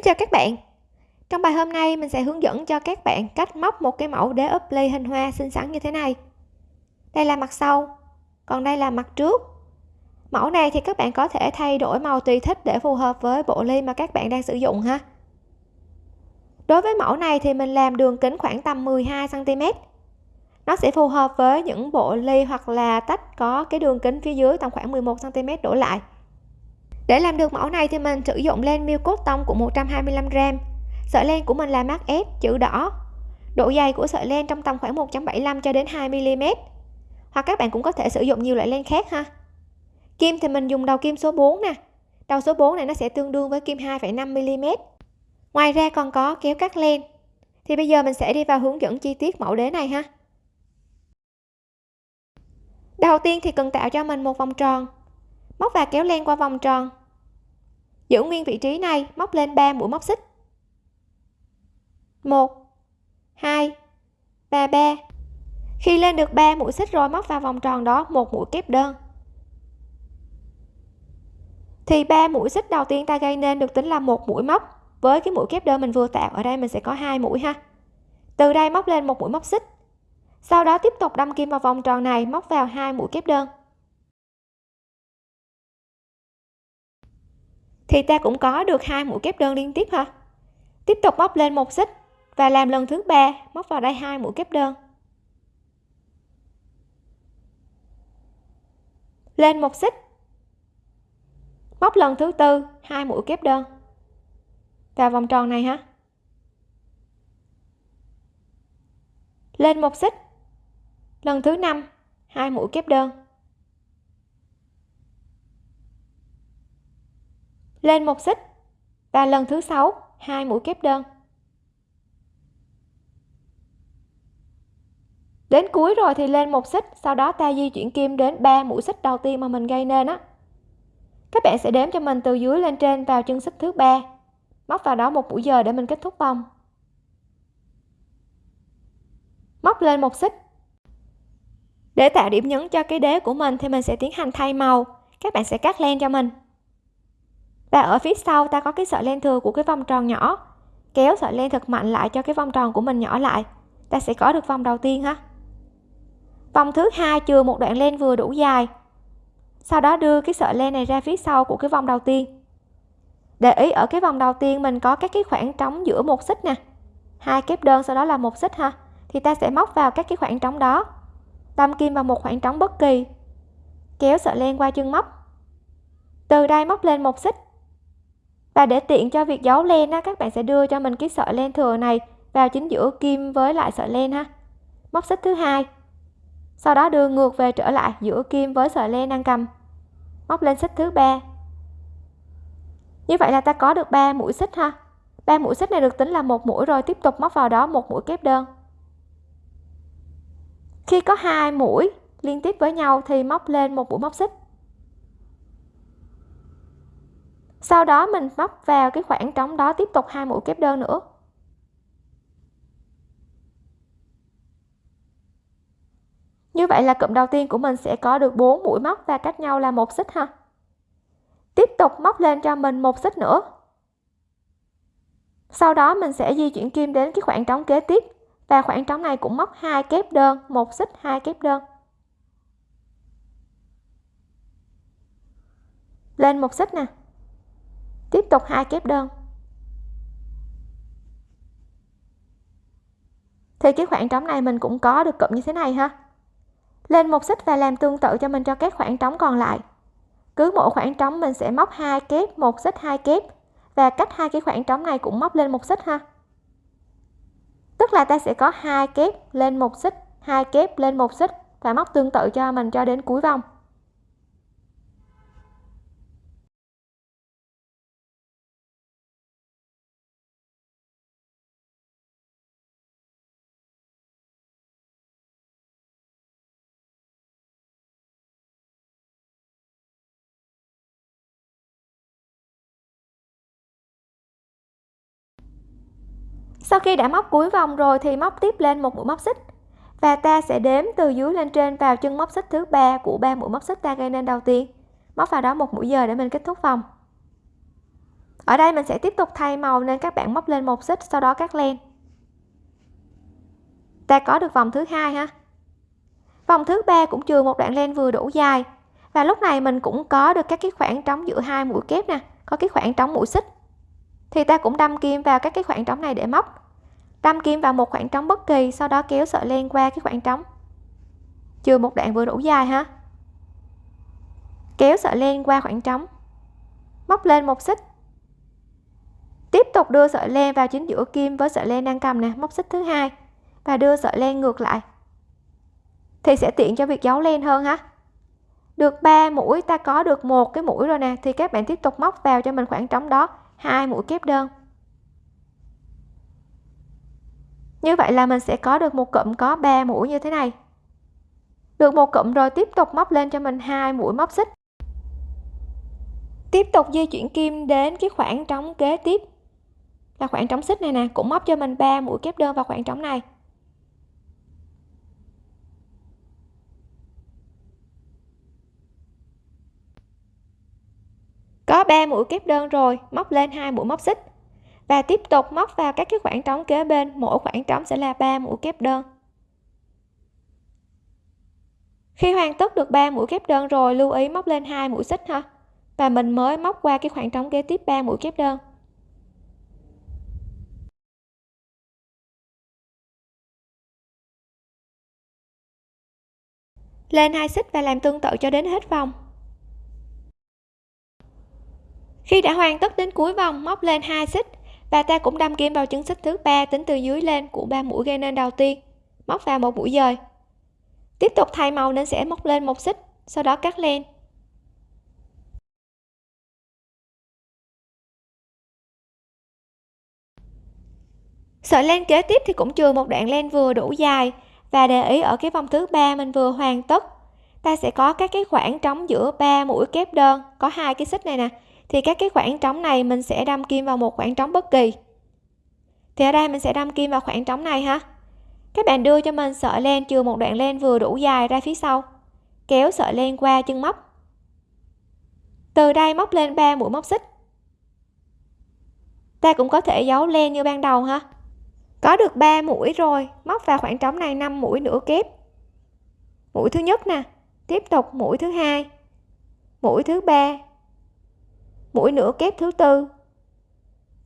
Xin chào các bạn. Trong bài hôm nay, mình sẽ hướng dẫn cho các bạn cách móc một cái mẫu đế ốp ly hình hoa xinh xắn như thế này. Đây là mặt sau, còn đây là mặt trước. Mẫu này thì các bạn có thể thay đổi màu tùy thích để phù hợp với bộ ly mà các bạn đang sử dụng ha. Đối với mẫu này thì mình làm đường kính khoảng tầm 12 cm nó sẽ phù hợp với những bộ ly hoặc là tách có cái đường kính phía dưới tầm khoảng 11 cm đổ lại để làm được mẫu này thì mình sử dụng len miêu cốt tông của 125g sợi len của mình là mát S chữ đỏ. Độ dày của sợi len trong tầm khoảng 1.75 cho đến 2 mm hoặc các bạn cũng có thể sử dụng nhiều loại len khác ha. Kim thì mình dùng đầu kim số 4 nè. Đầu số 4 này nó sẽ tương đương với kim 2,5 mm ngoài ra còn có kéo cắt len. Thì bây giờ mình sẽ đi vào hướng dẫn chi tiết mẫu đế này ha. Đầu tiên thì cần tạo cho mình một vòng tròn. Móc và kéo len qua vòng tròn giữ nguyên vị trí này, móc lên 3 mũi móc xích. 1 2 3 3 khi lên được 3 mũi xích rồi, móc vào vòng tròn đó, một mũi kép đơn. Thì 3 mũi xích đầu tiên ta gây nên được tính là một mũi móc. Với cái mũi kép đơn mình vừa tạo, ở đây mình sẽ có hai mũi ha. Từ đây móc lên một mũi móc xích. Sau đó tiếp tục đâm kim vào vòng tròn này, móc vào hai mũi kép đơn. Thì ta cũng có được hai mũi kép đơn liên tiếp ha tiếp tục móc lên một xích và làm lần thứ ba, móc vào đây hai mũi kép đơn. Lên một xích. Móc lần thứ tư, hai mũi kép đơn. Vào vòng tròn này ha lên một xích. Lần thứ năm, hai mũi kép đơn. Lên một xích. Và lần thứ sáu, hai mũi kép đơn. Đến cuối rồi thì lên một xích, sau đó ta di chuyển kim đến 3 mũi xích đầu tiên mà mình gây nên á. Các bạn sẽ đếm cho mình từ dưới lên trên vào chân xích thứ ba. Móc vào đó một mũi giờ để mình kết thúc vòng. Móc lên một xích. Để tạo điểm nhấn cho cái đế của mình thì mình sẽ tiến hành thay màu. Các bạn sẽ cắt len cho mình và ở phía sau ta có cái sợi len thừa của cái vòng tròn nhỏ. Kéo sợi len thật mạnh lại cho cái vòng tròn của mình nhỏ lại. Ta sẽ có được vòng đầu tiên ha. Vòng thứ hai chừa một đoạn len vừa đủ dài. Sau đó đưa cái sợi len này ra phía sau của cái vòng đầu tiên. Để ý ở cái vòng đầu tiên mình có các cái khoảng trống giữa một xích nè. Hai kép đơn sau đó là một xích ha. Thì ta sẽ móc vào các cái khoảng trống đó. Đâm kim vào một khoảng trống bất kỳ. Kéo sợi len qua chân móc. Từ đây móc lên một xích và để tiện cho việc giấu len á, các bạn sẽ đưa cho mình cái sợi len thừa này vào chính giữa kim với lại sợi len ha. Móc xích thứ hai. Sau đó đưa ngược về trở lại giữa kim với sợi len đang cầm. Móc lên xích thứ ba. Như vậy là ta có được 3 mũi xích ha. Ba mũi xích này được tính là một mũi rồi, tiếp tục móc vào đó một mũi kép đơn. Khi có hai mũi liên tiếp với nhau thì móc lên một mũi móc xích. Sau đó mình móc vào cái khoảng trống đó tiếp tục hai mũi kép đơn nữa. Như vậy là cụm đầu tiên của mình sẽ có được 4 mũi móc và cách nhau là một xích ha. Tiếp tục móc lên cho mình một xích nữa. Sau đó mình sẽ di chuyển kim đến cái khoảng trống kế tiếp và khoảng trống này cũng móc hai kép đơn, một xích, hai kép đơn. Lên một xích nè tục hai kép đơn. Thì cái khoảng trống này mình cũng có được cụm như thế này ha. Lên một xích và làm tương tự cho mình cho các khoảng trống còn lại. Cứ mỗi khoảng trống mình sẽ móc hai kép một xích hai kép và cách hai cái khoảng trống này cũng móc lên một xích ha. Tức là ta sẽ có hai kép lên một xích, hai kép lên một xích và móc tương tự cho mình cho đến cuối vòng. Sau khi đã móc cuối vòng rồi thì móc tiếp lên một mũi móc xích. Và ta sẽ đếm từ dưới lên trên vào chân móc xích thứ ba của ba mũi móc xích ta gây nên đầu tiên. Móc vào đó một mũi giờ để mình kết thúc vòng. Ở đây mình sẽ tiếp tục thay màu nên các bạn móc lên một xích, sau đó cắt len. Ta có được vòng thứ hai ha? Vòng thứ ba cũng trừ một đoạn len vừa đủ dài. Và lúc này mình cũng có được các cái khoảng trống giữa hai mũi kép nè, có cái khoảng trống mũi xích thì ta cũng đâm kim vào các cái khoảng trống này để móc. Đâm kim vào một khoảng trống bất kỳ, sau đó kéo sợi len qua cái khoảng trống. Chừa một đoạn vừa đủ dài ha. Kéo sợi len qua khoảng trống. Móc lên một xích. Tiếp tục đưa sợi len vào chính giữa kim với sợi len đang cầm nè, móc xích thứ hai và đưa sợi len ngược lại. Thì sẽ tiện cho việc giấu len hơn ha. Được 3 mũi, ta có được một cái mũi rồi nè, thì các bạn tiếp tục móc vào cho mình khoảng trống đó hai mũi kép đơn. Như vậy là mình sẽ có được một cụm có 3 mũi như thế này. Được một cụm rồi tiếp tục móc lên cho mình hai mũi móc xích. Tiếp tục di chuyển kim đến cái khoảng trống kế tiếp. Là khoảng trống xích này nè, cũng móc cho mình 3 mũi kép đơn vào khoảng trống này. Có 3 mũi kép đơn rồi, móc lên hai mũi móc xích. Và tiếp tục móc vào các cái khoảng trống kế bên, mỗi khoảng trống sẽ là 3 mũi kép đơn. Khi hoàn tất được 3 mũi kép đơn rồi, lưu ý móc lên hai mũi xích ha. Và mình mới móc qua cái khoảng trống kế tiếp 3 mũi kép đơn. Lên hai xích và làm tương tự cho đến hết vòng khi đã hoàn tất đến cuối vòng, móc lên hai xích. Và ta cũng đâm kim vào chân xích thứ ba tính từ dưới lên của ba mũi gây nên đầu tiên, móc vào một mũi dời. Tiếp tục thay màu nên sẽ móc lên một xích, sau đó cắt len. Sợi len kế tiếp thì cũng chừa một đoạn len vừa đủ dài và để ý ở cái vòng thứ ba mình vừa hoàn tất. Ta sẽ có các cái khoảng trống giữa ba mũi kép đơn, có hai cái xích này nè thì các cái khoảng trống này mình sẽ đâm kim vào một khoảng trống bất kỳ. Thì ở đây mình sẽ đâm kim vào khoảng trống này ha. Các bạn đưa cho mình sợi len chừa một đoạn len vừa đủ dài ra phía sau. Kéo sợi len qua chân móc. Từ đây móc lên 3 mũi móc xích. Ta cũng có thể giấu len như ban đầu ha. Có được 3 mũi rồi, móc vào khoảng trống này 5 mũi nửa kép. Mũi thứ nhất nè, tiếp tục mũi thứ hai, mũi thứ ba mũi nửa kép thứ tư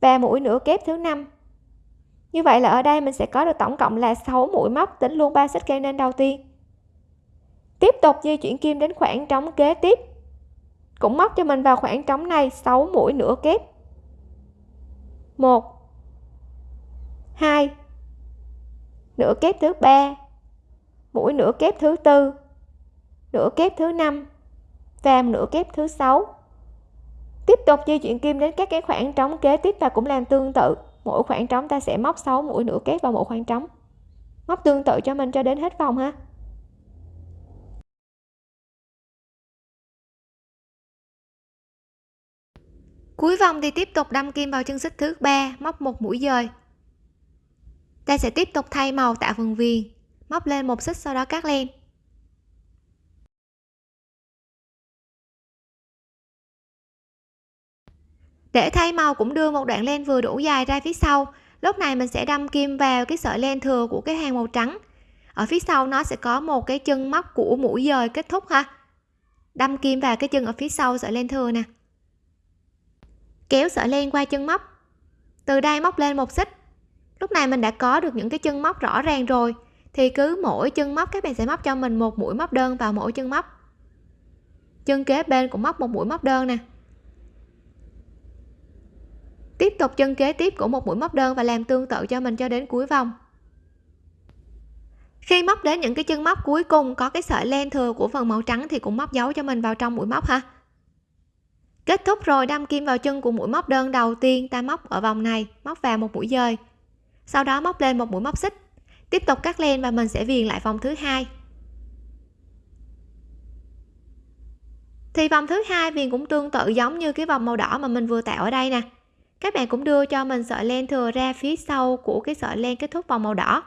và mũi nửa kép thứ năm. Như vậy là ở đây mình sẽ có được tổng cộng là 6 mũi móc tính luôn ba xích gây nên đầu tiên. Tiếp tục di chuyển kim đến khoảng trống kế tiếp. Cũng móc cho mình vào khoảng trống này 6 mũi nửa kép. 1 2 nửa kép thứ ba, mũi nửa kép thứ tư, nửa kép thứ năm và nửa kép thứ sáu tiếp tục di chuyển kim đến các cái khoảng trống kế tiếp ta cũng làm tương tự. Mỗi khoảng trống ta sẽ móc 6 mũi nửa kép vào mỗi khoảng trống. Móc tương tự cho mình cho đến hết vòng ha. Cuối vòng thì tiếp tục đâm kim vào chân xích thứ ba, móc một mũi dời. Ta sẽ tiếp tục thay màu tạo vườn viền, móc lên một xích sau đó cắt len. Để thay màu cũng đưa một đoạn len vừa đủ dài ra phía sau. Lúc này mình sẽ đâm kim vào cái sợi len thừa của cái hàng màu trắng. Ở phía sau nó sẽ có một cái chân móc của mũi dời kết thúc ha. Đâm kim vào cái chân ở phía sau sợi len thừa nè. Kéo sợi len qua chân móc. Từ đây móc lên một xích. Lúc này mình đã có được những cái chân móc rõ ràng rồi, thì cứ mỗi chân móc các bạn sẽ móc cho mình một mũi móc đơn vào mỗi chân móc. Chân kế bên cũng móc một mũi móc đơn nè tiếp tục chân kế tiếp của một mũi móc đơn và làm tương tự cho mình cho đến cuối vòng. Khi móc đến những cái chân móc cuối cùng có cái sợi len thừa của phần màu trắng thì cũng móc dấu cho mình vào trong mũi móc ha. Kết thúc rồi, đâm kim vào chân của mũi móc đơn đầu tiên ta móc ở vòng này, móc vào một mũi dời. Sau đó móc lên một mũi móc xích. Tiếp tục cắt len và mình sẽ viền lại vòng thứ hai. Thì vòng thứ hai viền cũng tương tự giống như cái vòng màu đỏ mà mình vừa tạo ở đây nè các bạn cũng đưa cho mình sợi len thừa ra phía sau của cái sợi len kết thúc vòng màu đỏ.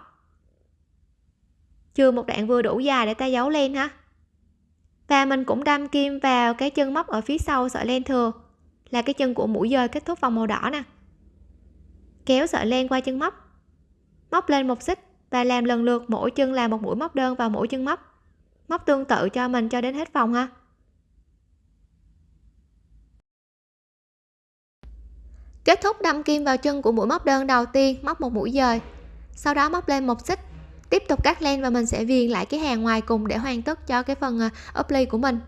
Chừa một đoạn vừa đủ dài để ta giấu len ha. Và mình cũng đâm kim vào cái chân móc ở phía sau sợi len thừa, là cái chân của mũi dời kết thúc vòng màu đỏ nè. Kéo sợi len qua chân móc. Móc lên một xích và làm lần lượt mỗi chân là một mũi móc đơn vào mỗi chân móc. Móc tương tự cho mình cho đến hết vòng ha. Kết thúc đâm kim vào chân của mũi móc đơn đầu tiên, móc một mũi dời. Sau đó móc lên một xích. Tiếp tục cắt len và mình sẽ viền lại cái hàng ngoài cùng để hoàn tất cho cái phần ờ, ốp ly của mình.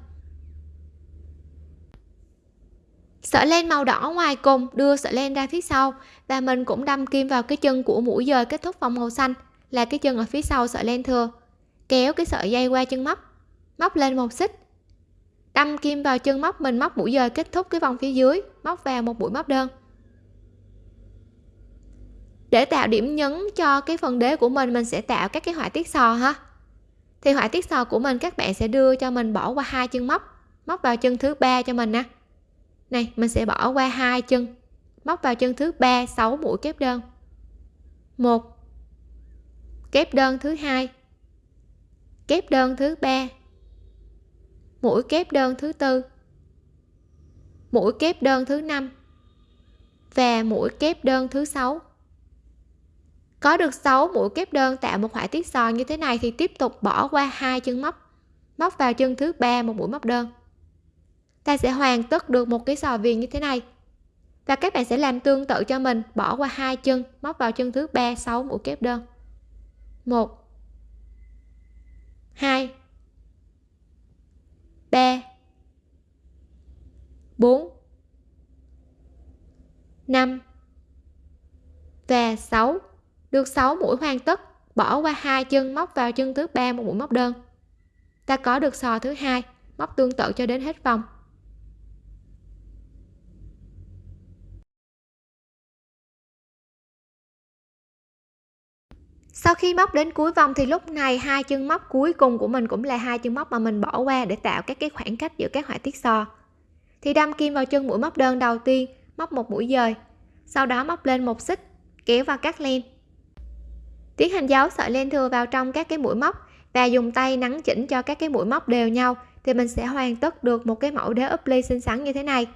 Sợi len màu đỏ ngoài cùng đưa sợi len ra phía sau và mình cũng đâm kim vào cái chân của mũi dời kết thúc vòng màu xanh, là cái chân ở phía sau sợi len thừa. Kéo cái sợi dây qua chân móc móc lên một xích. Đâm kim vào chân móc, mình móc mũi dời kết thúc cái vòng phía dưới, móc vào một mũi móc đơn để tạo điểm nhấn cho cái phần đế của mình mình sẽ tạo các cái họa tiết sò ha. Thì họa tiết sò của mình các bạn sẽ đưa cho mình bỏ qua hai chân móc. Móc vào chân thứ ba cho mình nè. Này, mình sẽ bỏ qua hai chân. Móc vào chân thứ ba 6 mũi kép đơn. Một. Kép đơn thứ hai. Kép đơn thứ ba. Mũi kép đơn thứ tư. Mũi kép đơn thứ năm. Và mũi kép đơn thứ sáu có được 6 mũi kép đơn tạo một họa tiết sò như thế này thì tiếp tục bỏ qua hai chân móc. Móc vào chân thứ ba một mũi móc đơn. Ta sẽ hoàn tất được một cái sò viền như thế này. Và các bạn sẽ làm tương tự cho mình, bỏ qua hai chân, móc vào chân thứ ba 6 mũi kép đơn. 1 2 3 4 5 và 6 được 6 mũi hoàn tất, bỏ qua hai chân móc vào chân thứ ba một mũi móc đơn. Ta có được sò thứ hai, móc tương tự cho đến hết vòng. Sau khi móc đến cuối vòng thì lúc này hai chân móc cuối cùng của mình cũng là hai chân móc mà mình bỏ qua để tạo các cái khoảng cách giữa các họa tiết sò. Thì đâm kim vào chân mũi móc đơn đầu tiên, móc một mũi dời, sau đó móc lên một xích, kéo vào cắt len tiến hành giấu sợi len thừa vào trong các cái mũi móc và dùng tay nắn chỉnh cho các cái mũi móc đều nhau thì mình sẽ hoàn tất được một cái mẫu đế ốp ly xinh xắn như thế này.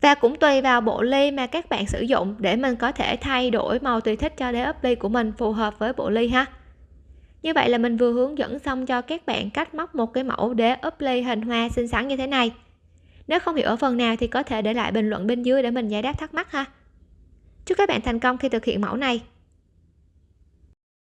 Và cũng tùy vào bộ ly mà các bạn sử dụng để mình có thể thay đổi màu tùy thích cho đế ốp ly của mình phù hợp với bộ ly ha. Như vậy là mình vừa hướng dẫn xong cho các bạn cách móc một cái mẫu đế ốp ly hình hoa xinh xắn như thế này. Nếu không hiểu ở phần nào thì có thể để lại bình luận bên dưới để mình giải đáp thắc mắc ha. Chúc các bạn thành công khi thực hiện mẫu này.